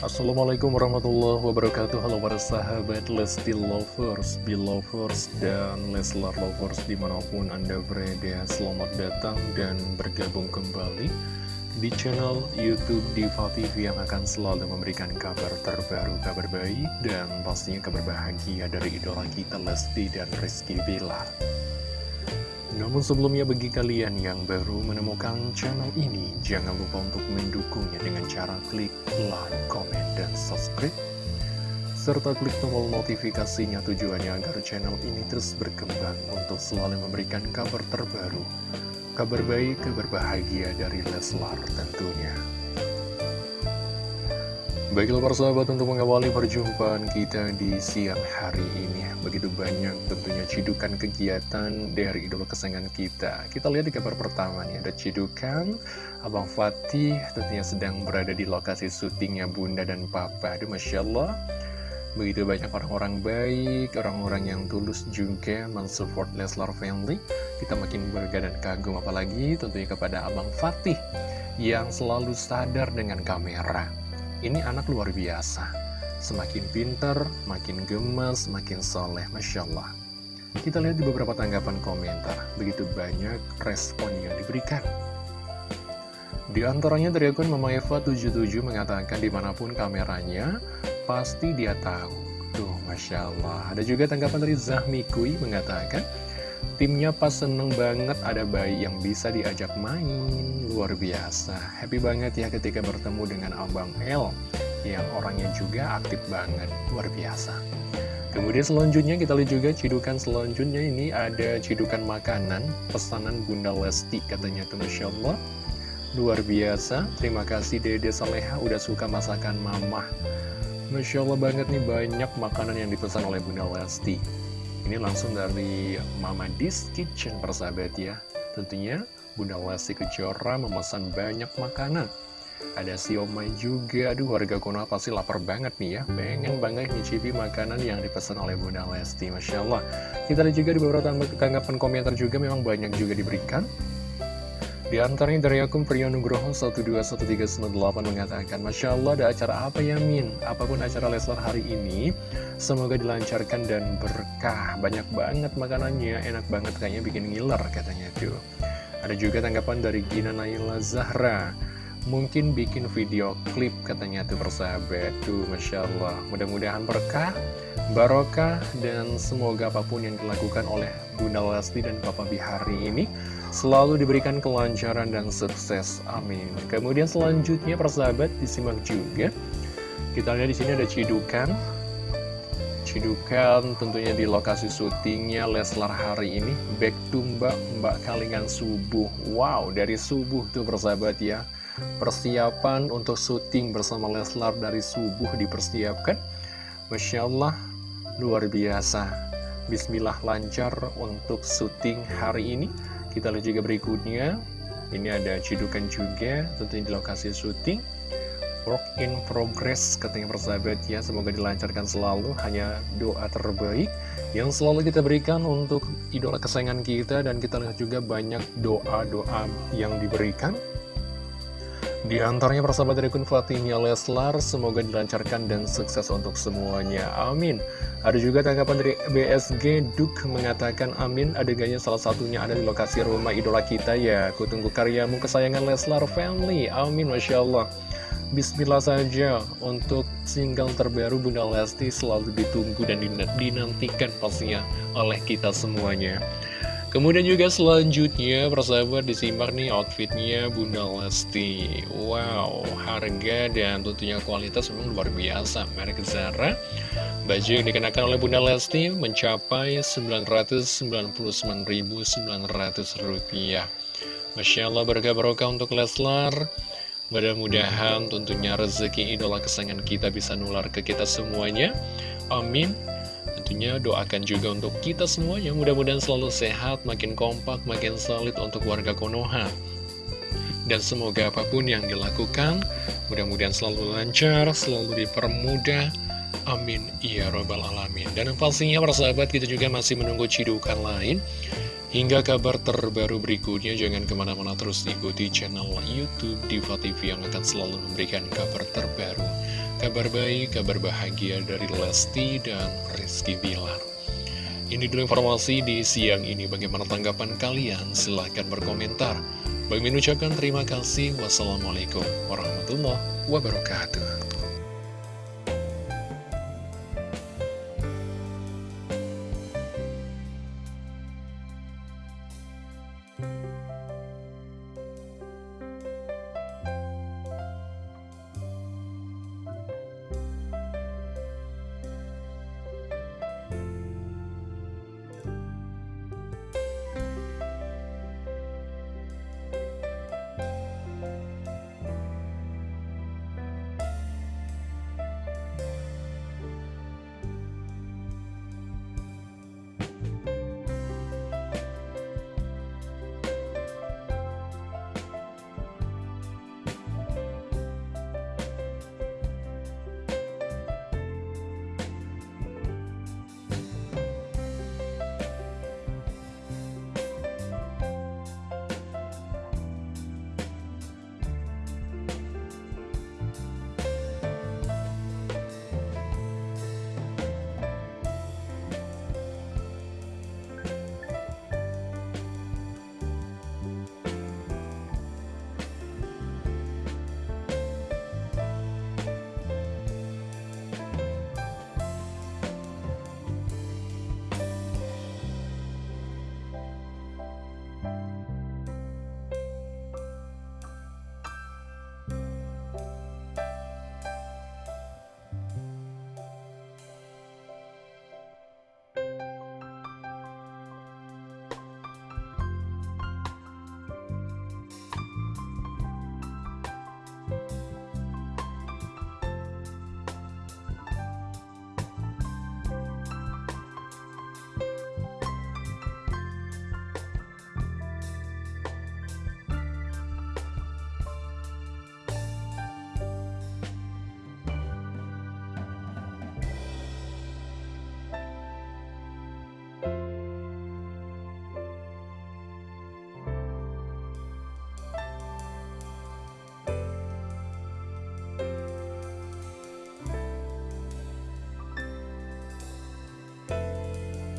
Assalamualaikum warahmatullahi wabarakatuh. Halo para sahabat Lesti Lovers, Belovers, dan Leslar Lovers di mana pun Anda berada. Selamat datang dan bergabung kembali di channel Youtube Diva TV yang akan selalu memberikan kabar terbaru, kabar baik, dan pastinya kabar bahagia dari idola kita Lesti dan Rizky Billar namun sebelumnya bagi kalian yang baru menemukan channel ini, jangan lupa untuk mendukungnya cara klik like, comment, dan subscribe. Serta klik tombol notifikasinya tujuannya agar channel ini terus berkembang untuk selalu memberikan kabar terbaru. Kabar baik, kabar bahagia dari Leslar tentunya. Baiklah para sahabat untuk mengawali perjumpaan kita di siang hari ini Begitu banyak tentunya cidukan kegiatan dari idola kesayangan kita. Kita lihat di kabar pertama nih ada cidukan Abang Fatih tentunya sedang berada di lokasi syutingnya Bunda dan Papa. Aduh Masya Allah. Begitu banyak orang-orang baik, orang-orang yang tulus juga mensupport Leslar Family. Kita makin bangga dan kagum apalagi tentunya kepada Abang Fatih Yang selalu sadar dengan kamera ini anak luar biasa. Semakin pinter, makin gemas, makin soleh, Masya Allah. Kita lihat di beberapa tanggapan komentar, begitu banyak respon yang diberikan. Di antaranya dari akun Mama Eva 77 mengatakan di mana pun kameranya, pasti dia tahu. Tuh, Masya Allah. Ada juga tanggapan dari Zahmi Kui mengatakan, Timnya pas seneng banget ada bayi yang bisa diajak main. Luar biasa. Happy banget ya ketika bertemu dengan Abang L Yang orangnya juga aktif banget. Luar biasa. Kemudian selanjutnya kita lihat juga cidukan selanjutnya. Ini ada cidukan makanan Pesanan Bunda Lesti katanya tuh Masya Allah. Luar biasa. Terima kasih Dede Saleha udah suka masakan mama Masya Allah banget nih banyak makanan yang dipesan oleh Bunda Lesti ini langsung dari Mama Dis Kitchen persahabat ya. Tentunya Bunda Lesti Kejora memesan banyak makanan. Ada siomay juga. Aduh warga Konoha pasti lapar banget nih ya. Pengen banget nyicipi makanan yang dipesan oleh Bunda Lesti Masya Allah. Kita lihat juga di beberapa tanggapan komentar juga Memang banyak juga diberikan di antaranya dari akun Priyanugroho 121398 mengatakan Masya Allah ada acara apa ya Min? Apa pun acara Leslar hari ini Semoga dilancarkan dan berkah. Banyak banget makanannya Enak banget kayaknya bikin ngiler katanya tuh. Ada juga tanggapan dari Gina Naila Zahra Mungkin bikin video klip katanya tuh persahabat. Tuh Masya Allah. Mudah-mudahan berkah Barokah dan semoga apa pun yang dilakukan oleh Bunda Lesti dan Papa Bihari ini selalu diberikan kelancaran dan sukses. Amin. Kemudian selanjutnya persahabat disimak juga. Kita lihat di sini ada cidukan. Cidukan tentunya di lokasi syutingnya Leslar hari ini Back to Mbak, Mbak Kalingan Subuh Wow, dari subuh tuh persahabat ya Persiapan untuk syuting bersama Leslar dari subuh dipersiapkan Masya Allah, luar biasa. Bismillah lancar untuk syuting hari ini. Kita lihat juga berikutnya. Ini ada cidukan juga tentunya di lokasi syuting. Work in progress katanya persahabat ya. Semoga dilancarkan selalu Hanya doa terbaik Yang selalu kita berikan untuk idola kesayangan kita. Dan kita lihat juga banyak doa-doa yang diberikan di antaranya persahabat dari Kun Fatihnya Leslar, semoga dilancarkan dan sukses untuk semuanya. Amin. Ada juga tanggapan dari BSG Duk mengatakan amin, adegannya salah satunya ada di lokasi rumah idola kita ya. Kutunggu karyamu kesayangan Leslar Family. Amin, Masya Allah. Bismillah saja untuk single terbaru Bunda Lesti selalu ditunggu dan dinantikan pastinya oleh kita semuanya. Kemudian juga selanjutnya persahabat disimak nih outfitnya Bunda Lesti. Wow harga dan tentunya kualitas memang luar biasa. Merek Zara Baju yang dikenakan oleh Bunda Lesti mencapai Rp999.900 Masya Allah berkah barokah untuk Leslar. Mudah-mudahan tentunya rezeki idola kesayangan kita bisa nular ke kita semuanya. Amin Tentunya doakan juga untuk kita semuanya mudah-mudahan selalu sehat, makin kompak, makin solid untuk warga Konoha. Dan semoga apa pun yang dilakukan, mudah-mudahan selalu lancar, selalu dipermudah. Amin. Ya Robbal Alamin. Dan pastinya para sahabat kita juga masih menunggu cidukan lain Hingga kabar terbaru berikutnya, jangan ke mana-mana terus ikuti channel Youtube Diva TV yang akan selalu memberikan kabar terbaru. Kabar baik, kabar bahagia dari Lesti dan Rizky Bilar. Ini dulu informasi di siang ini. Bagaimana tanggapan kalian? Silahkan berkomentar. Bagi mengucapkan terima kasih. Wassalamualaikum warahmatullahi wabarakatuh.